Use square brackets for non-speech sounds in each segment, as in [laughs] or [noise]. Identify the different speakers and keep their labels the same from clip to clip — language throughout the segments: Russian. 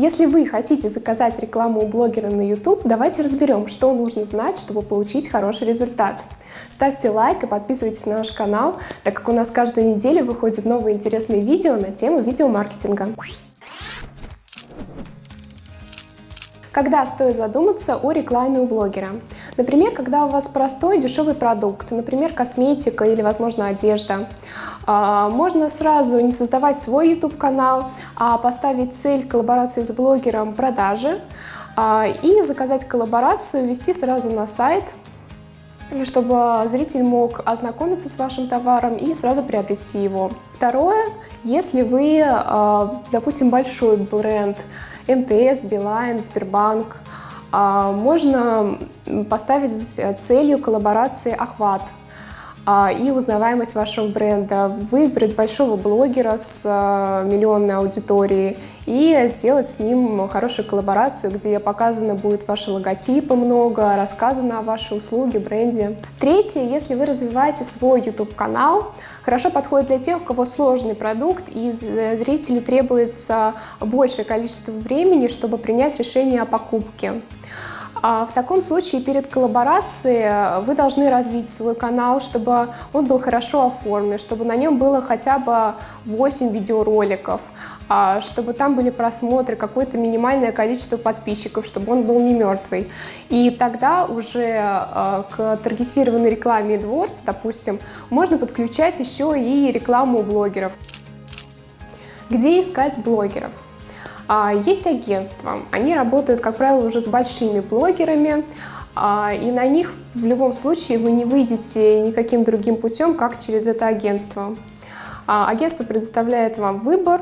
Speaker 1: Если вы хотите заказать рекламу у блогера на YouTube, давайте разберем, что нужно знать, чтобы получить хороший результат. Ставьте лайк и подписывайтесь на наш канал, так как у нас каждую неделю выходят новые интересные видео на тему видеомаркетинга. Когда стоит задуматься о рекламе у блогера? Например, когда у вас простой дешевый продукт, например, косметика или, возможно, одежда. А, можно сразу не создавать свой YouTube-канал, а поставить цель коллаборации с блогером продажи а, и заказать коллаборацию, ввести сразу на сайт, чтобы зритель мог ознакомиться с вашим товаром и сразу приобрести его. Второе, если вы, а, допустим, большой бренд, МТС, Билайн, Сбербанк, а, можно поставить целью коллаборации охват а, и узнаваемость вашего бренда, выбрать большого блогера с а, миллионной аудиторией и сделать с ним хорошую коллаборацию, где показано будет ваши логотипы много, рассказано о вашей услуге, бренде. Третье, если вы развиваете свой YouTube-канал, хорошо подходит для тех, у кого сложный продукт и зрителю требуется большее количество времени, чтобы принять решение о покупке. А в таком случае перед коллаборацией вы должны развить свой канал, чтобы он был хорошо оформлен, чтобы на нем было хотя бы 8 видеороликов, чтобы там были просмотры, какое-то минимальное количество подписчиков, чтобы он был не мертвый. И тогда уже а, к таргетированной рекламе AdWords, допустим, можно подключать еще и рекламу блогеров. Где искать блогеров? А, есть агентства, они работают, как правило, уже с большими блогерами, а, и на них в любом случае вы не выйдете никаким другим путем, как через это агентство. А, агентство предоставляет вам выбор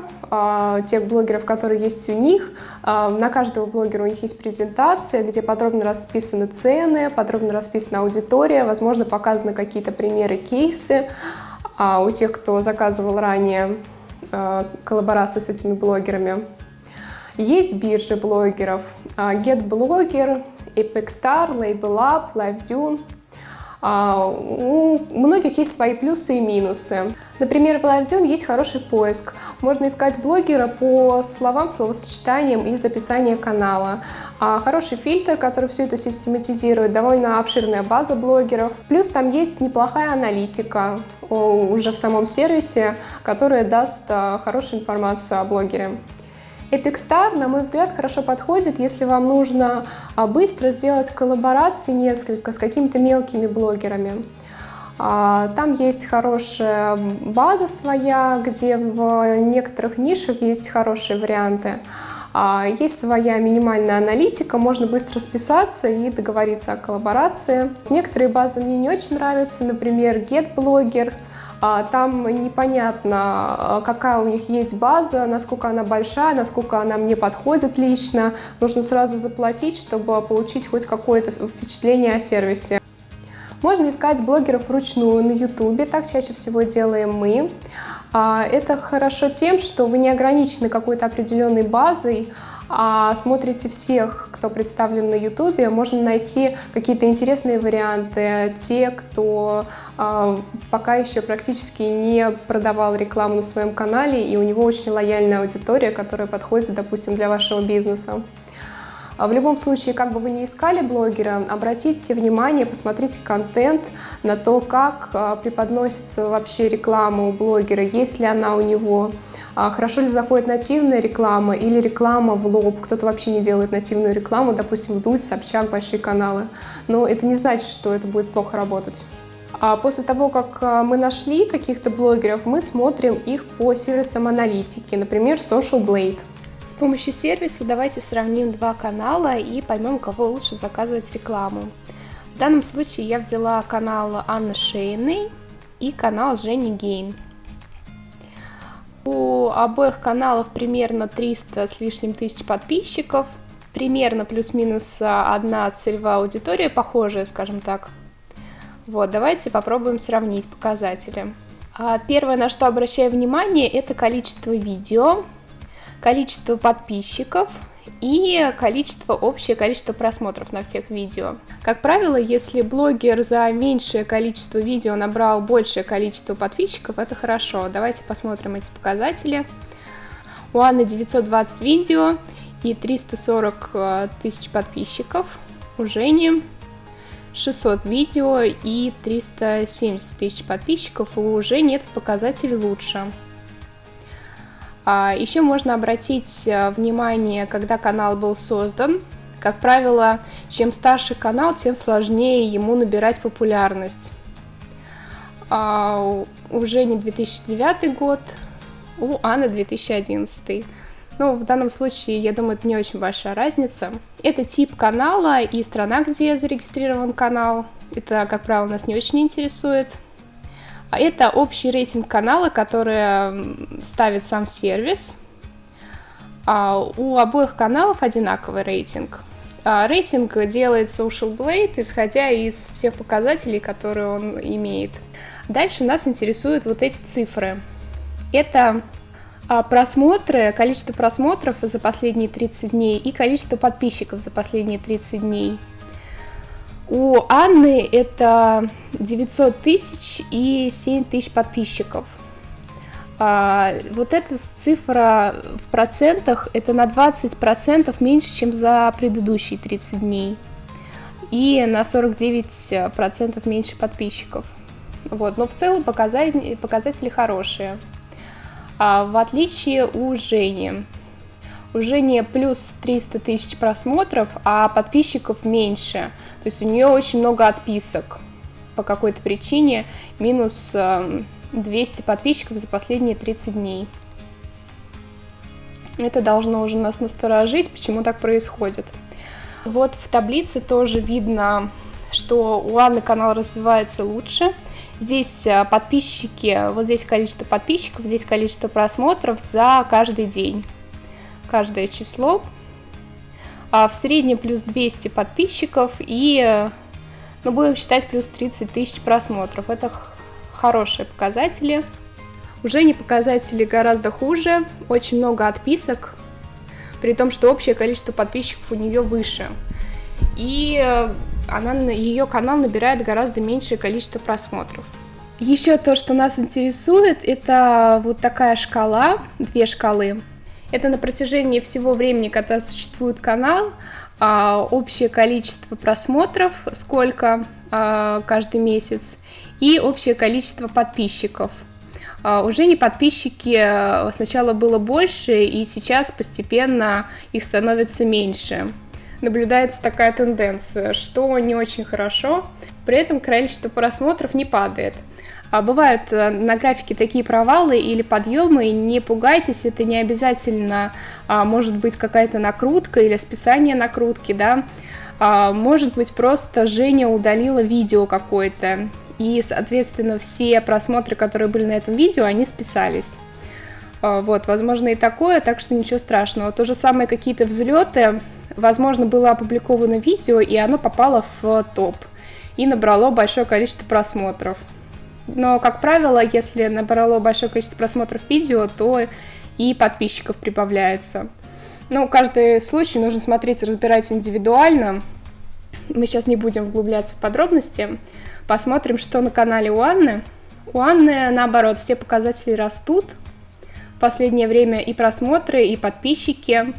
Speaker 1: тех блогеров, которые есть у них. На каждого блогера у них есть презентация, где подробно расписаны цены, подробно расписана аудитория, возможно, показаны какие-то примеры, кейсы у тех, кто заказывал ранее коллаборацию с этими блогерами. Есть биржи блогеров, а, GetBlogger, EpicStar, LabelUp, LiveDune. А, у многих есть свои плюсы и минусы. Например, в LiveDune есть хороший поиск. Можно искать блогера по словам, словосочетаниям из описания канала. А хороший фильтр, который все это систематизирует, довольно обширная база блогеров. Плюс там есть неплохая аналитика уже в самом сервисе, которая даст хорошую информацию о блогере. Epic Star, на мой взгляд, хорошо подходит, если вам нужно а, быстро сделать коллаборации несколько с какими-то мелкими блогерами. А, там есть хорошая база своя, где в некоторых нишах есть хорошие варианты. А, есть своя минимальная аналитика, можно быстро списаться и договориться о коллаборации. Некоторые базы мне не очень нравятся, например, GetBlogger. А, там непонятно, а, какая у них есть база, насколько она большая, насколько она мне подходит лично. Нужно сразу заплатить, чтобы получить хоть какое-то впечатление о сервисе. Можно искать блогеров вручную на ютубе, так чаще всего делаем мы. А, это хорошо тем, что вы не ограничены какой-то определенной базой, а смотрите всех, кто представлен на YouTube, можно найти какие-то интересные варианты, те, кто пока еще практически не продавал рекламу на своем канале, и у него очень лояльная аудитория, которая подходит, допустим, для вашего бизнеса. А в любом случае, как бы вы ни искали блогера, обратите внимание, посмотрите контент на то, как а, преподносится вообще реклама у блогера, есть ли она у него, а хорошо ли заходит нативная реклама или реклама в лоб. Кто-то вообще не делает нативную рекламу, допустим, Дудь, Собчак, большие каналы. Но это не значит, что это будет плохо работать. А после того, как а, мы нашли каких-то блогеров, мы смотрим их по сервисам аналитики, например, Social Blade. С помощью сервиса давайте сравним два канала и поймем, кого лучше заказывать рекламу. В данном случае я взяла канал Анны Шейной и канал Жени Гейн. У обоих каналов примерно 300 с лишним тысяч подписчиков, примерно плюс-минус одна целевая аудитория, похожая, скажем так. Вот, давайте попробуем сравнить показатели. А, первое, на что обращаю внимание, это количество видео, количество подписчиков и количество, общее количество просмотров на всех видео. Как правило, если блогер за меньшее количество видео набрал большее количество подписчиков, это хорошо. Давайте посмотрим эти показатели. У Анны 920 видео
Speaker 2: и 340 э, тысяч подписчиков. У Жени 600 видео и 370 тысяч подписчиков. У Жени этот показатель лучше. А еще можно обратить э, внимание, когда канал был создан. Как правило, чем старше канал, тем сложнее ему набирать популярность. А уже не 2009 год, у Анны 2011. Ну, в данном случае, я думаю, это не очень большая разница. Это тип канала и страна, где зарегистрирован канал. Это, как правило, нас не очень интересует. А это общий рейтинг канала, который ставит сам сервис. А у обоих каналов одинаковый рейтинг. А рейтинг делает Social Blade, исходя из всех показателей, которые он имеет. Дальше нас интересуют вот эти цифры. Это просмотры, количество просмотров за последние 30 дней и количество подписчиков за последние 30 дней. У Анны это 900 тысяч и 7 тысяч подписчиков. А, вот эта цифра в процентах, это на 20% меньше, чем за предыдущие 30 дней. И на 49% меньше подписчиков. Вот. Но в целом показатели, показатели хорошие. А в отличие у Жени. У Жени плюс 300 тысяч просмотров, а подписчиков меньше. То есть у нее очень много отписок по какой-то причине. Минус 200 эм, подписчиков за последние 30 дней. Это должно уже нас насторожить, почему так происходит. Вот в таблице тоже видно, что у Анны канал развивается лучше – Здесь э, подписчики, вот здесь количество подписчиков, здесь количество просмотров за каждый день, каждое число. А в среднем плюс 200 подписчиков и, э, ну, будем считать, плюс 30 тысяч просмотров. Это хорошие показатели. Уже не показатели гораздо хуже, очень много отписок, при том, что общее количество подписчиков у нее выше. И э, она, ее канал набирает гораздо меньшее количество просмотров. Еще то, что нас интересует, это вот такая шкала, две шкалы. Это на протяжении всего времени, когда существует канал, а, общее количество просмотров, сколько а, каждый месяц, и общее количество подписчиков. А, уже не подписчики сначала было больше, и сейчас постепенно их становится меньше наблюдается такая тенденция, что не очень хорошо, при этом количество просмотров не падает. А бывают э, на графике такие провалы или подъемы, и не пугайтесь, это не обязательно а, может быть какая-то накрутка или списание накрутки, да, а, может быть просто Женя удалила видео какое-то, и, соответственно, все просмотры, которые были на этом видео, они списались. А, вот, возможно и такое, так что ничего страшного. То же самое какие-то взлеты, возможно, было опубликовано видео, и оно попало в топ и набрало большое количество просмотров. Но, как правило, если набрало большое количество просмотров видео, то и подписчиков прибавляется. Ну, каждый случай нужно смотреть разбирать индивидуально. Мы сейчас не будем углубляться в подробности. Посмотрим, что на канале у Анны. У Анны, наоборот, все показатели растут. В последнее время и просмотры, и подписчики.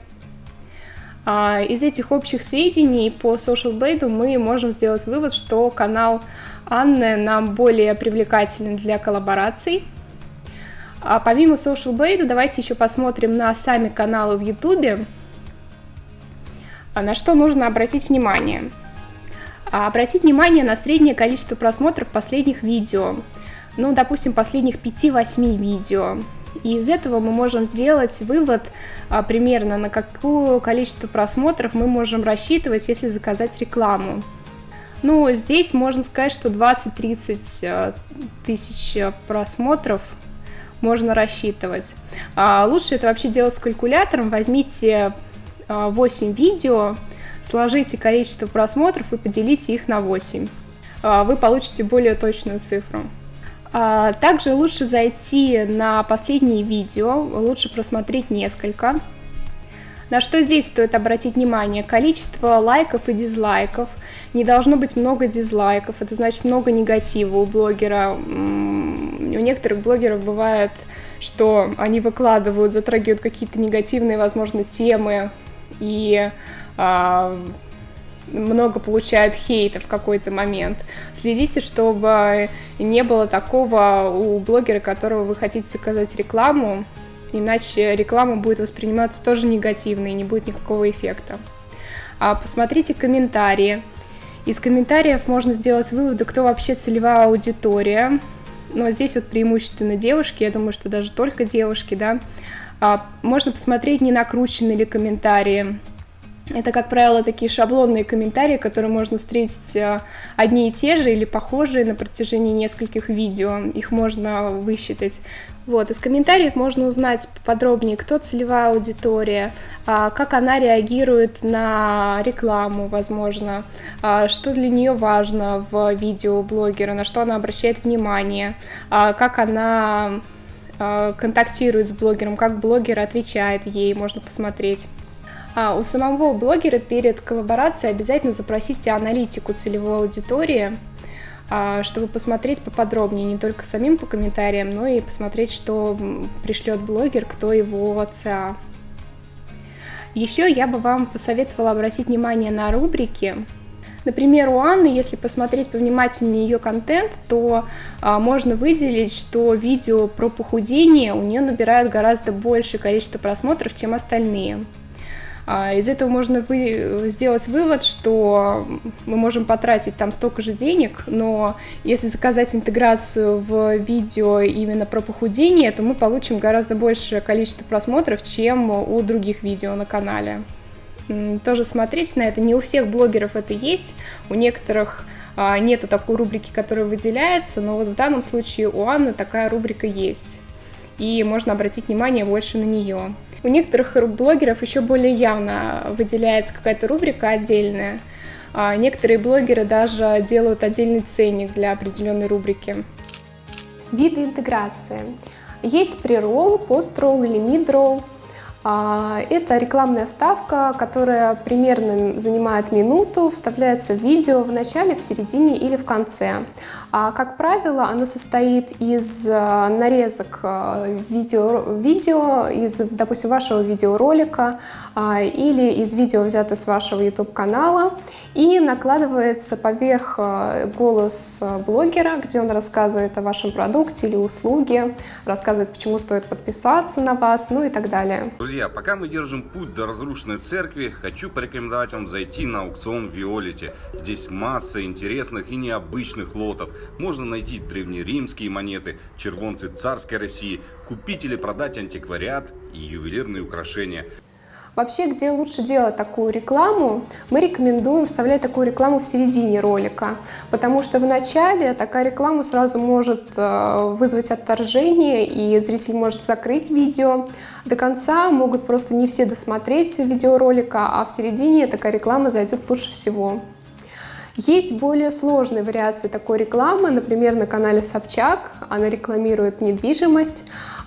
Speaker 2: А, из этих общих сведений по Social Blade мы можем сделать вывод, что канал Анны нам более привлекателен для коллабораций. А помимо Social Blade, давайте еще посмотрим на сами каналы в YouTube. А на что нужно обратить внимание? А обратить внимание на среднее количество просмотров последних видео. Ну, допустим, последних 5-8 видео. И из этого мы можем сделать вывод а, примерно, на какое количество просмотров мы можем рассчитывать, если заказать рекламу. Ну, здесь можно сказать, что 20-30 а, тысяч просмотров можно рассчитывать. А лучше это вообще делать с калькулятором. Возьмите 8 а, видео, сложите количество просмотров и поделите их на 8. А, вы получите более точную цифру. А, также лучше зайти на последние видео, лучше просмотреть несколько. На что здесь стоит обратить внимание? Количество лайков и дизлайков. Не должно быть много дизлайков, это значит много негатива у блогера. У некоторых блогеров бывает, что они выкладывают, затрагивают какие-то негативные, возможно, темы, и а, много получают хейта в какой-то момент. Следите, чтобы не было такого у блогера, которого вы хотите заказать рекламу, иначе реклама будет восприниматься тоже негативно и не будет никакого эффекта. А посмотрите комментарии. Из комментариев можно сделать выводы, кто вообще целевая аудитория. Но здесь вот преимущественно девушки, я думаю, что даже только девушки, да. А, можно посмотреть, не накручены ли комментарии, это, как правило, такие шаблонные комментарии, которые можно встретить э, одни и те же или похожие на протяжении нескольких видео. Их можно высчитать. Вот. Из комментариев можно узнать подробнее, кто целевая аудитория, а, как она реагирует на рекламу, возможно, а, что для нее важно в видео блогера, на что она обращает внимание, а, как она контактирует с блогером, как блогер отвечает ей, можно посмотреть. А у самого блогера перед коллаборацией обязательно запросите аналитику целевой аудитории, а, чтобы посмотреть поподробнее не только самим по комментариям, но и посмотреть, что пришлет блогер, кто его ЦА. Еще я бы вам посоветовала обратить внимание на рубрики. Например, у Анны, если посмотреть повнимательнее ее контент, то а, можно выделить, что видео про похудение у нее набирают гораздо большее количество просмотров, чем остальные. А, из этого можно вы, сделать вывод, что мы можем потратить там столько же денег, но если заказать интеграцию в видео именно про похудение, то мы получим гораздо большее количество просмотров, чем у других видео на канале. Тоже смотрите на это, не у всех блогеров это есть, у некоторых а, нету такой рубрики, которая выделяется, но вот в данном случае у Анны такая рубрика есть, и можно обратить внимание больше на нее. У некоторых блогеров еще более явно выделяется какая-то рубрика отдельная. А некоторые блогеры даже делают отдельный ценник для определенной рубрики. Виды интеграции. Есть преролл, постролл или мидролл. А, это рекламная вставка, которая примерно занимает минуту, вставляется в видео в начале, в середине или в конце. А, как правило, она состоит из а, нарезок видео, видео из, допустим, вашего видеоролика или из видео, взято с вашего YouTube-канала, и накладывается поверх голос блогера, где он рассказывает о вашем продукте или услуге, рассказывает, почему стоит подписаться на вас, ну и так далее.
Speaker 3: Друзья, пока мы держим путь до разрушенной церкви, хочу порекомендовать вам зайти на аукцион Виолити. Здесь масса интересных и необычных лотов. Можно найти древнеримские монеты, червонцы царской России, купить или продать антиквариат и ювелирные украшения.
Speaker 2: Вообще, где лучше делать такую рекламу, мы рекомендуем вставлять такую рекламу в середине ролика, потому что в начале такая реклама сразу может э, вызвать отторжение, и зритель может закрыть видео. До конца могут просто не все досмотреть видеоролика, а в середине такая реклама зайдет лучше всего. Есть более сложные вариации такой рекламы, например, на канале Собчак, она рекламирует недвижимость,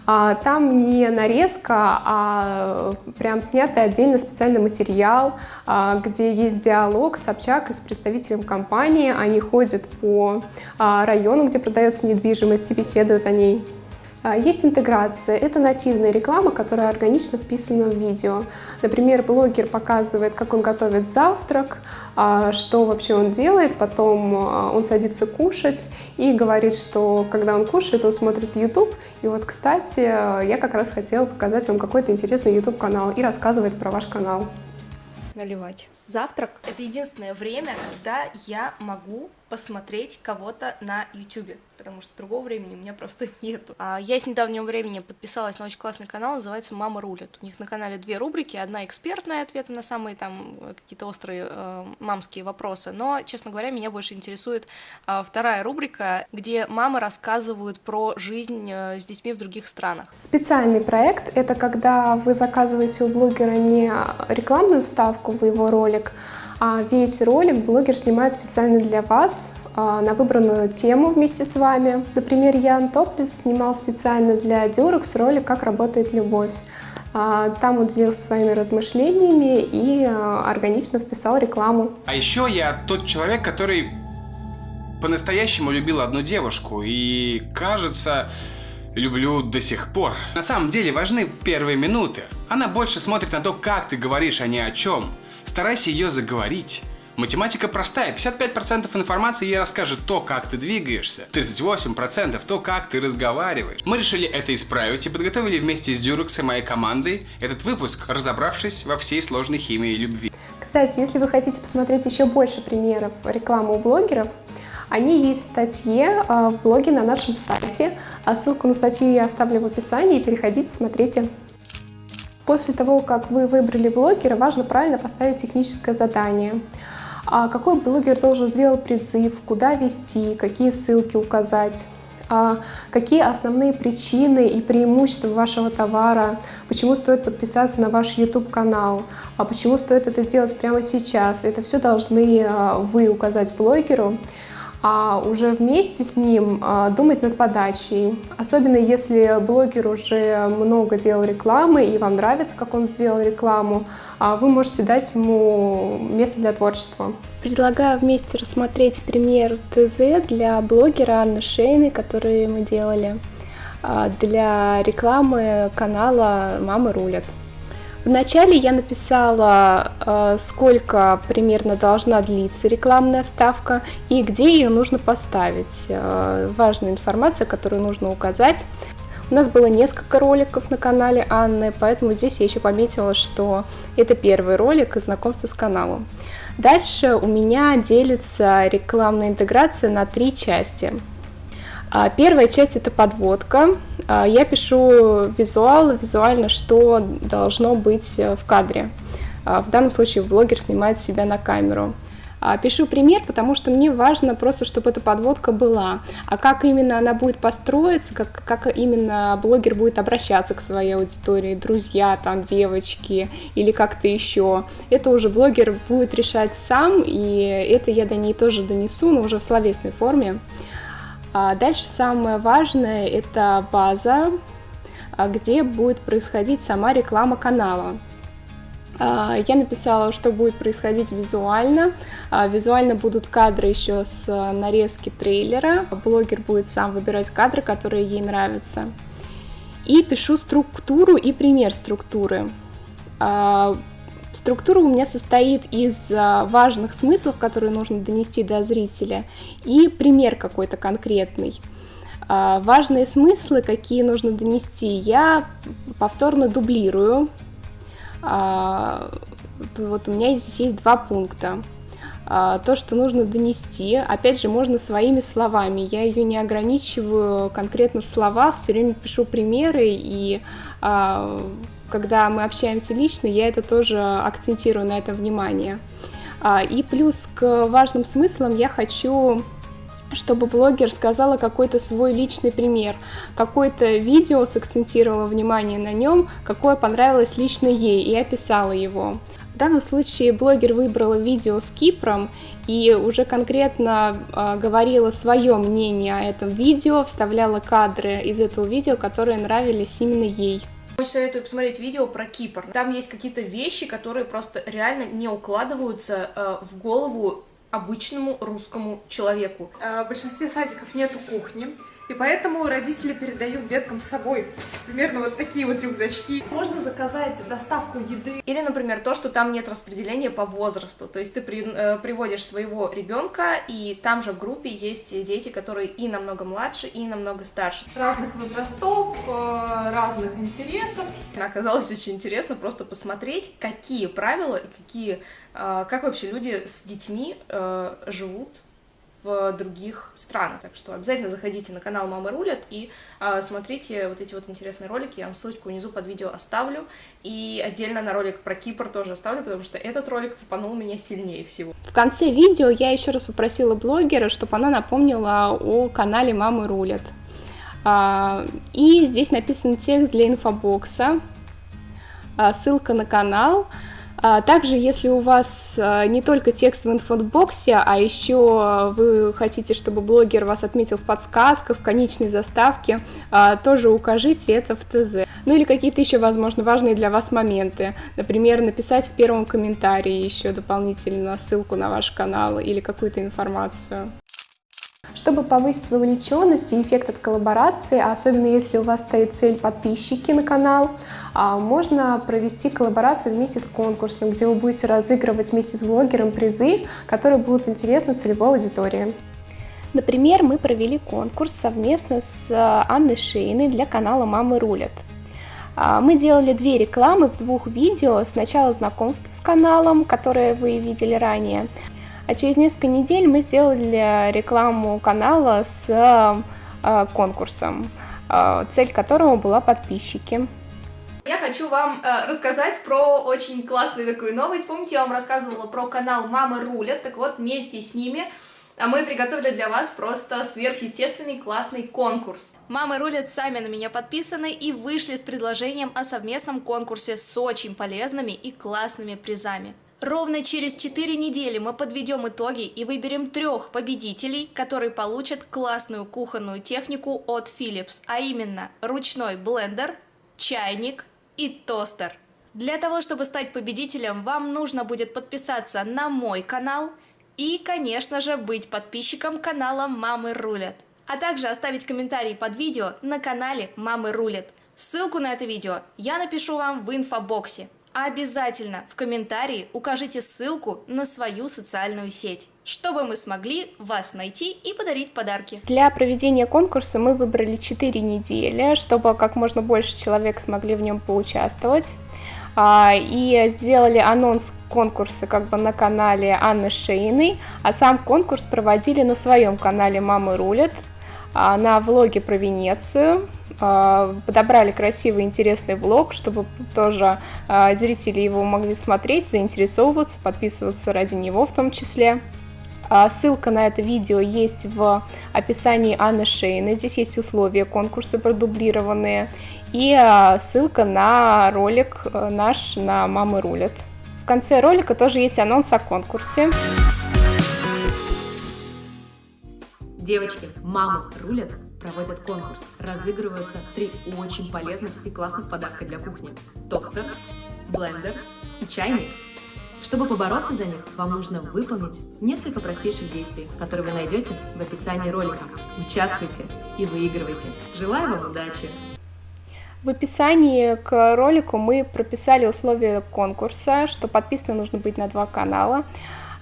Speaker 2: а, там не нарезка, а прям снятый отдельно специальный материал, а, где есть диалог Собчак с представителем компании. Они ходят по а, району, где продается недвижимость и беседуют о ней. А, есть интеграция. Это нативная реклама, которая органично вписана в видео. Например, блогер показывает, как он готовит завтрак, а, что вообще он делает, потом а, он садится кушать и говорит, что когда он кушает, он смотрит YouTube. И вот, кстати, я как раз хотела показать вам какой-то интересный YouTube-канал и рассказывать про ваш канал.
Speaker 4: Наливать. Завтрак – это единственное время, когда я могу посмотреть кого-то на YouTube потому что другого времени у меня просто [laughs] нету. А я с недавнего времени подписалась на очень классный канал, называется «Мама рулит». У них на канале две рубрики, одна экспертная ответы на самые там какие-то острые э, мамские вопросы, но, честно говоря, меня больше интересует э, вторая рубрика, где мамы рассказывают про жизнь э, с детьми в других странах.
Speaker 2: Специальный проект — это когда вы заказываете у блогера не рекламную вставку в его ролик, весь ролик блогер снимает специально для вас а, на выбранную тему вместе с вами. Например, Ян Топлис снимал специально для Durex ролик «Как работает любовь». А, там он делился своими размышлениями и а, органично вписал рекламу.
Speaker 5: А еще я тот человек, который по-настоящему любил одну девушку. И кажется, люблю до сих пор. На самом деле важны первые минуты. Она больше смотрит на то, как ты говоришь, а не о чем. Старайся ее заговорить. Математика простая, 55% информации ей расскажет то, как ты двигаешься, 38% то, как ты разговариваешь. Мы решили это исправить и подготовили вместе с Дюрекс и моей командой этот выпуск, разобравшись во всей сложной химии любви.
Speaker 2: Кстати, если вы хотите посмотреть еще больше примеров рекламы у блогеров, они есть в статье а, в блоге на нашем сайте. А ссылку на статью я оставлю в описании. Переходите, смотрите. После того, как вы выбрали блогера, важно правильно поставить техническое задание. А какой блогер должен сделать призыв, куда вести, какие ссылки указать, а какие основные причины и преимущества вашего товара, почему стоит подписаться на ваш YouTube-канал, а почему стоит это сделать прямо сейчас. Это все должны а, вы указать блогеру а уже вместе с ним а, думать над подачей. Особенно если блогер уже много делал рекламы и вам нравится, как он сделал рекламу, а вы можете дать ему место для творчества. Предлагаю вместе рассмотреть пример ТЗ для блогера Анны Шейны, который мы делали а, для рекламы канала «Мамы рулят». Вначале я написала, э, сколько примерно должна длиться рекламная вставка и где ее нужно поставить. Э, важная информация, которую нужно указать. У нас было несколько роликов на канале Анны, поэтому здесь я еще пометила, что это первый ролик и знакомство с каналом. Дальше у меня делится рекламная интеграция на три части. А, первая часть это подводка. А, я пишу визуал, визуально, что должно быть э, в кадре. А, в данном случае блогер снимает себя на камеру. Пишу пример, потому что мне важно просто, чтобы эта подводка была. А как именно она будет построиться, как, как именно блогер будет обращаться к своей аудитории, друзья, там, девочки или как-то еще, это уже блогер будет решать сам, и это я до ней тоже донесу, но уже в словесной форме. А дальше самое важное это база, а, где будет происходить сама реклама канала. А, я написала, что будет происходить визуально. Визуально будут кадры еще с нарезки трейлера. Блогер будет сам выбирать кадры, которые ей нравятся. И пишу структуру и пример структуры. Структура у меня состоит из а, важных смыслов, которые нужно донести до зрителя, и пример какой-то конкретный. А, важные смыслы, какие нужно донести, я повторно дублирую. А, вот у меня здесь есть два пункта. То, что нужно донести, опять же, можно своими словами. Я ее не ограничиваю конкретно в словах, все время пишу примеры и когда мы общаемся лично, я это тоже акцентирую на это внимание. А, и плюс к важным смыслам я хочу чтобы блогер сказала какой-то свой личный пример, какое-то видео сакцентировала внимание на нем, какое понравилось лично ей и описала его. В данном случае блогер выбрала видео с Кипром и уже конкретно э, говорила свое мнение о этом видео, вставляла кадры из этого видео, которые нравились именно ей.
Speaker 4: Очень советую посмотреть видео про Кипр. Там есть какие-то вещи, которые просто реально не укладываются э, в голову обычному русскому человеку.
Speaker 6: Э, в большинстве садиков нету кухни. И поэтому родители передают деткам с собой примерно вот такие вот рюкзачки. Можно заказать доставку еды.
Speaker 4: Или, например, то, что там нет распределения по возрасту. То есть ты при, э, приводишь своего ребенка, и там же в группе есть дети, которые и намного младше, и намного старше.
Speaker 6: Разных возрастов, э, разных интересов.
Speaker 4: Оказалось очень интересно просто посмотреть, какие правила и какие, э, как вообще люди с детьми э, живут в других странах. Так что обязательно заходите на канал Мама Рулят и э, смотрите вот эти вот интересные ролики. Я вам ссылочку внизу под видео оставлю. И отдельно на ролик про Кипр тоже оставлю, потому что этот ролик цепанул меня сильнее всего.
Speaker 2: В конце видео я еще раз попросила блогера, чтобы она напомнила о канале Мамы Рулят. А, и здесь написан текст для инфобокса, а, ссылка на канал. А также, если у вас а, не только текст в инфобоксе, а еще вы хотите, чтобы блогер вас отметил в подсказках, в конечной заставке, а, тоже укажите это в ТЗ. Ну или какие-то еще, возможно, важные для вас моменты. Например, написать в первом комментарии еще дополнительно ссылку на ваш канал или какую-то информацию. Чтобы повысить вовлеченность и эффект от коллаборации, особенно если у вас стоит цель подписчики на канал, а, можно провести коллаборацию вместе с конкурсом, где вы будете разыгрывать вместе с блогером призы, которые будут интересны целевой аудитории. Например, мы провели конкурс совместно с а, Анной Шейной для канала «Мамы рулят». А, мы делали две рекламы в двух видео. Сначала знакомство с каналом, которое вы видели ранее, а через несколько недель мы сделали рекламу канала с э, конкурсом, э, цель которого была подписчики.
Speaker 4: Я хочу вам э, рассказать про очень классную такую новость. Помните, я вам рассказывала про канал «Мамы рулят», так вот, вместе с ними а мы приготовили для вас просто сверхъестественный классный конкурс. Мамы рулят сами на меня подписаны и вышли с предложением о совместном конкурсе с очень полезными и классными призами. Ровно через 4 недели мы подведем итоги и выберем трех победителей, которые получат классную кухонную технику от Philips, а именно ручной блендер, чайник и тостер. Для того, чтобы стать победителем, вам нужно будет подписаться на мой канал и, конечно же, быть подписчиком канала «Мамы рулят», а также оставить комментарий под видео на канале «Мамы рулят». Ссылку на это видео я напишу вам в инфобоксе. Обязательно в комментарии укажите ссылку на свою социальную сеть, чтобы мы смогли вас найти и подарить подарки.
Speaker 2: Для проведения конкурса мы выбрали 4 недели, чтобы как можно больше человек смогли в нем поучаствовать. А, и сделали анонс конкурса как бы на канале Анны Шейной, а сам конкурс проводили на своем канале «Мамы рулят», а, на влоге про Венецию, подобрали красивый интересный влог, чтобы тоже а, зрители его могли смотреть, заинтересовываться, подписываться ради него в том числе. Ссылка на это видео есть в описании Анны Шейны. Здесь есть условия конкурса продублированные и ссылка на ролик э, наш на «Мамы рулят». В конце ролика тоже есть анонс о конкурсе.
Speaker 7: Девочки, мамы рулят, проводят конкурс. Разыгрываются три очень полезных и классных подарка для кухни. Тостер, блендер и чайник. Чтобы побороться за них, вам нужно выполнить несколько простейших действий, которые вы найдете в описании ролика. Участвуйте и выигрывайте. Желаю вам удачи!
Speaker 2: В описании к ролику мы прописали условия конкурса, что подписано нужно быть на два канала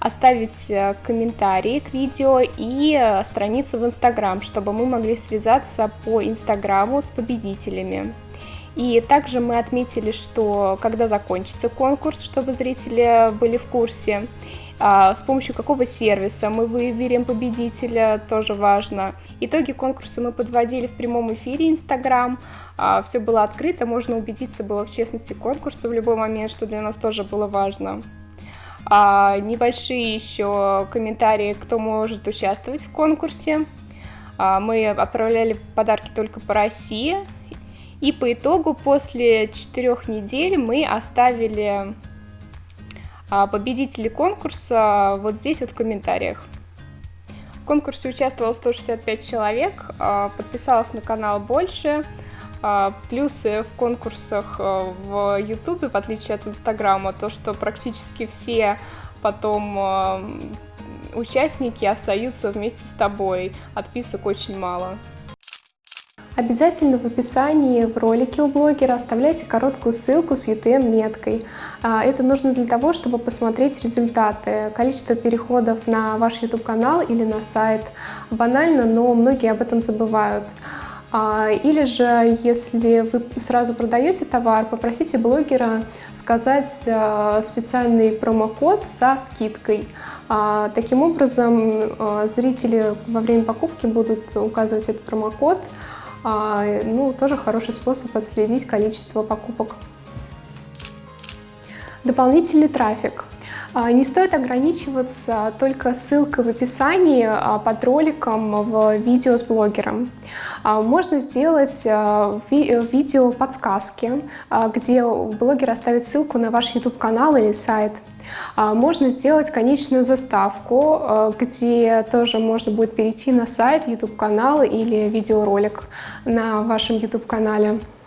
Speaker 2: оставить э, комментарии к видео и э, страницу в Инстаграм, чтобы мы могли связаться по Инстаграму с победителями. И также мы отметили, что когда закончится конкурс, чтобы зрители были в курсе, а, с помощью какого сервиса мы выберем победителя, тоже важно. Итоги конкурса мы подводили в прямом эфире Инстаграм, а, все было открыто, можно убедиться было в честности конкурса в любой момент, что для нас тоже было важно. А, небольшие еще комментарии, кто может участвовать в конкурсе. А, мы отправляли подарки только по России. И по итогу после четырех недель мы оставили а, победителей конкурса вот здесь вот в комментариях. В конкурсе участвовало 165 человек, а, подписалось на канал больше. А, плюсы в конкурсах э, в YouTube, в отличие от Инстаграма, то, что практически все потом э, участники остаются вместе с тобой. Отписок очень мало. Обязательно в описании в ролике у блогера оставляйте короткую ссылку с UTM-меткой. А, это нужно для того, чтобы посмотреть результаты, количество переходов на ваш YouTube-канал или на сайт. Банально, но многие об этом забывают. А, или же, если вы сразу продаете товар, попросите блогера сказать а, специальный промокод со скидкой. А, таким образом, зрители во время покупки будут указывать этот промокод. Ну, тоже хороший способ отследить количество покупок. Дополнительный трафик. А, не стоит ограничиваться только ссылкой в описании а, под роликом в видео с блогером. А, можно сделать видео подсказки, где блогер оставит ссылку на ваш YouTube-канал или сайт. Можно сделать конечную заставку, где тоже можно будет перейти на сайт, YouTube-канал или видеоролик на вашем YouTube-канале. А,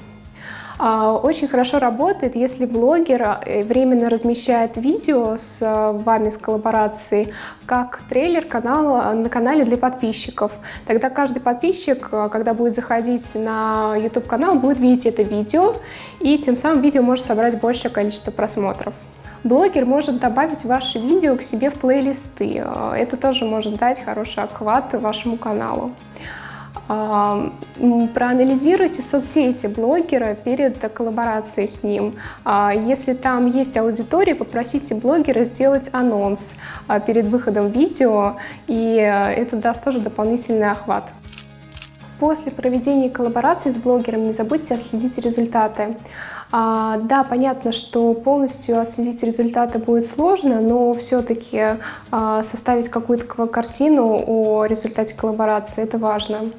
Speaker 2: очень хорошо работает, если блогер э, временно размещает видео с э, вами с коллаборацией как трейлер канала, на канале для подписчиков. Тогда каждый подписчик, э, когда будет заходить на YouTube канал, будет видеть это видео, и тем самым видео может собрать большее количество просмотров. Блогер может добавить ваши видео к себе в плейлисты. Это тоже может дать хороший охват вашему каналу. Проанализируйте соцсети блогера перед коллаборацией с ним. А, если там есть аудитория, попросите блогера сделать анонс а, перед выходом видео, и э, это даст тоже дополнительный охват. После проведения коллаборации с блогером не забудьте отследить результаты. А, да, понятно, что полностью отследить результаты будет сложно, но все-таки а, составить какую-то картину о результате коллаборации – это важно.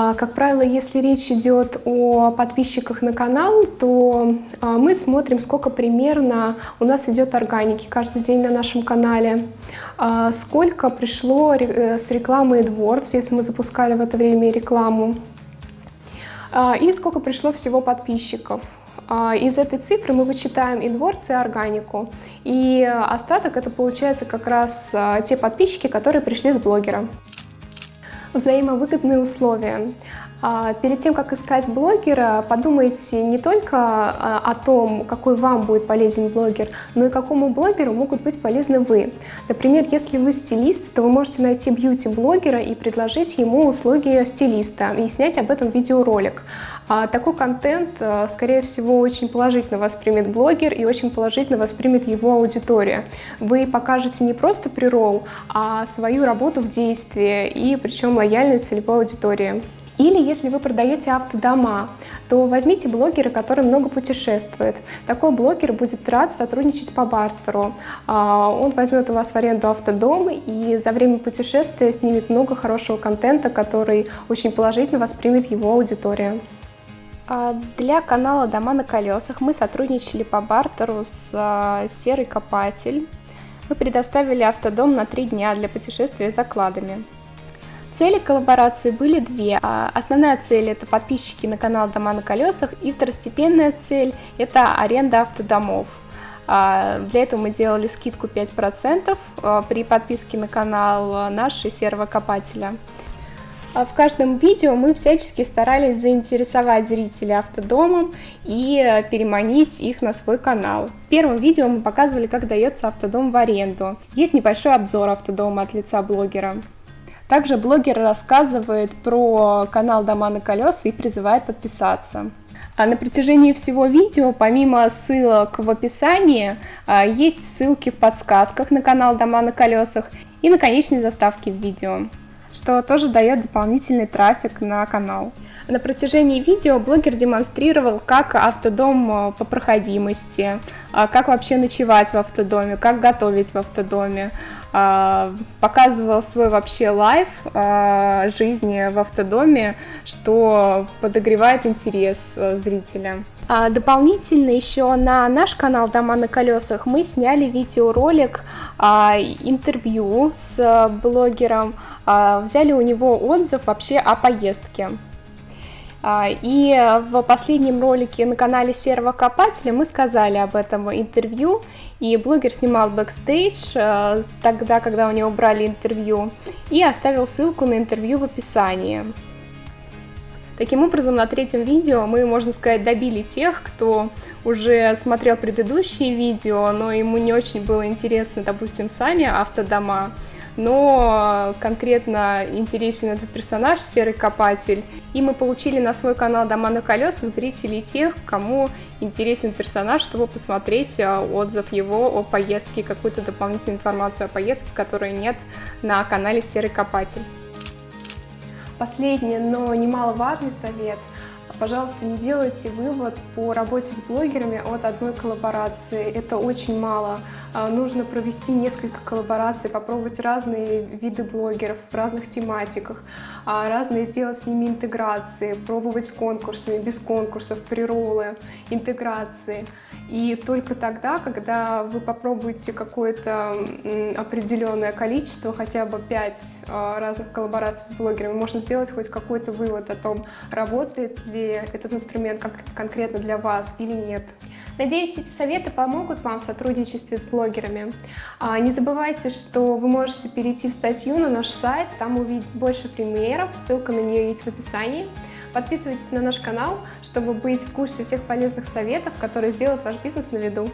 Speaker 2: А, как правило, если речь идет о подписчиках на канал, то а, мы смотрим, сколько примерно у нас идет органики каждый день на нашем канале, а, сколько пришло э, с рекламы AdWords, если мы запускали в это время рекламу, и сколько пришло всего подписчиков. Из этой цифры мы вычитаем AdWords и органику. И остаток это получается как раз те подписчики, которые пришли с блогера взаимовыгодные условия. А, перед тем, как искать блогера, подумайте не только а, о том, какой вам будет полезен блогер, но и какому блогеру могут быть полезны вы. Например, если вы стилист, то вы можете найти бьюти-блогера и предложить ему услуги стилиста и снять об этом видеоролик. А такой контент, скорее всего, очень положительно воспримет блогер и очень положительно воспримет его аудитория. Вы покажете не просто прирол, а свою работу в действии и причем лояльной целевой аудитории. Или если вы продаете автодома, то возьмите блогера, который много путешествует. Такой блогер будет рад сотрудничать по бартеру. А, он возьмет у вас в аренду автодом и за время путешествия снимет много хорошего контента, который очень положительно воспримет его аудитория. А, для канала «Дома на колесах» мы сотрудничали по бартеру с а, «Серый копатель». Мы предоставили автодом на три дня для путешествия за кладами. Цели коллаборации были две. А, основная цель – это подписчики на канал «Дома на колесах», и второстепенная цель – это аренда автодомов. Для этого мы делали скидку 5% при подписке на канал нашего серого копателя. А в каждом видео мы всячески старались заинтересовать зрителей автодомом и переманить их на свой канал. В первом видео мы показывали, как дается автодом в аренду. Есть небольшой обзор автодома от лица блогера. Также блогер рассказывает про канал «Дома на колеса» и призывает подписаться. А на протяжении всего видео, помимо ссылок в описании, а, есть ссылки в подсказках на канал «Дома на колесах» и на конечной заставке в видео что тоже дает дополнительный трафик на канал. На протяжении видео блогер демонстрировал, как автодом э, по проходимости, а, как вообще ночевать в автодоме, как готовить в автодоме, а, показывал свой вообще лайф а, жизни в автодоме, что подогревает интерес э, зрителя. Дополнительно еще на наш канал «Дома на колесах» мы сняли видеоролик интервью с блогером, а, взяли у него отзыв вообще о поездке. А, и в последнем ролике на канале Серого Копателя мы сказали об этом интервью, и блогер снимал бэкстейдж а, тогда, когда у него брали интервью, и оставил ссылку на интервью в описании. Таким образом, на третьем видео мы, можно сказать, добили тех, кто уже смотрел предыдущие видео, но ему не очень было интересно, допустим, сами автодома, но конкретно интересен этот персонаж, Серый Копатель. И мы получили на свой канал «Дома на колесах» зрителей тех, кому интересен персонаж, чтобы посмотреть а, отзыв его о поездке, какую-то дополнительную информацию о поездке, которой нет на канале «Серый Копатель». Последний, но немаловажный совет. Пожалуйста, не делайте вывод по работе с блогерами от одной коллаборации. Это очень мало. А, нужно провести несколько коллабораций, попробовать разные виды блогеров в разных тематиках, а, разные сделать с ними интеграции, пробовать с конкурсами, без конкурсов, приролы, интеграции.
Speaker 1: И только тогда, когда вы попробуете какое-то определенное количество, хотя бы 5 а, разных коллабораций с блогерами, можно сделать хоть какой-то вывод о том, работает ли этот инструмент как конкретно для вас или нет. Надеюсь, эти советы помогут вам в сотрудничестве с блогерами. А, не забывайте, что вы можете перейти в статью на наш сайт, там увидеть больше примеров, ссылка на нее есть в описании. Подписывайтесь на наш канал, чтобы быть в курсе всех полезных советов, которые сделают ваш бизнес на виду.